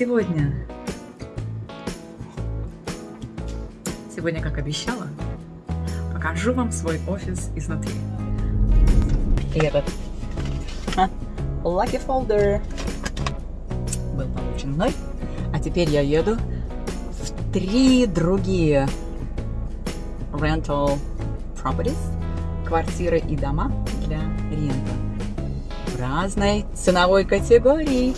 сегодня? Сегодня, как обещала, покажу вам свой офис изнутри. И этот а, Lucky Folder был получен мной, а теперь я еду в три другие rental properties, квартиры и дома для рента в разной ценовой категории.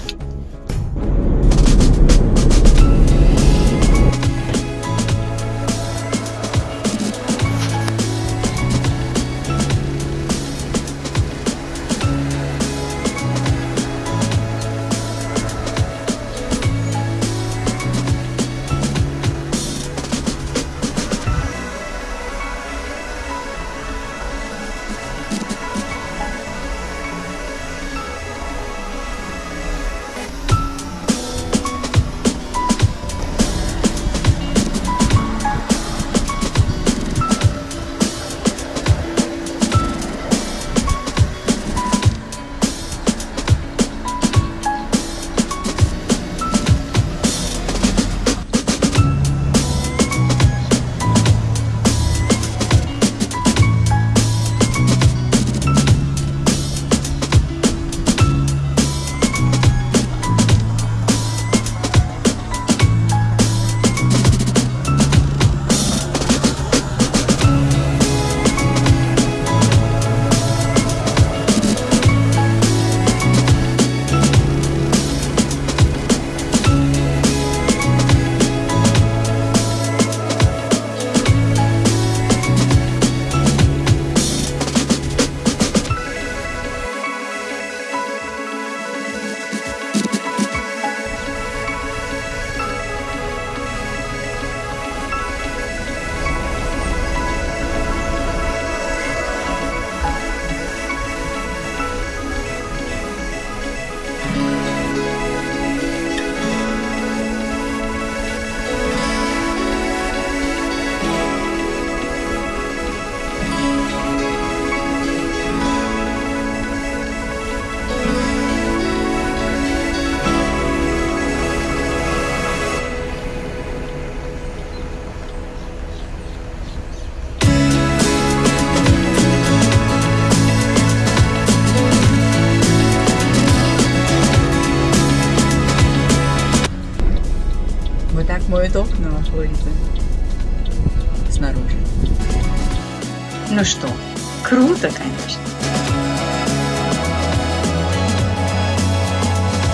Вот так моют окна во Флориде. Снаружи. Ну что, круто, конечно.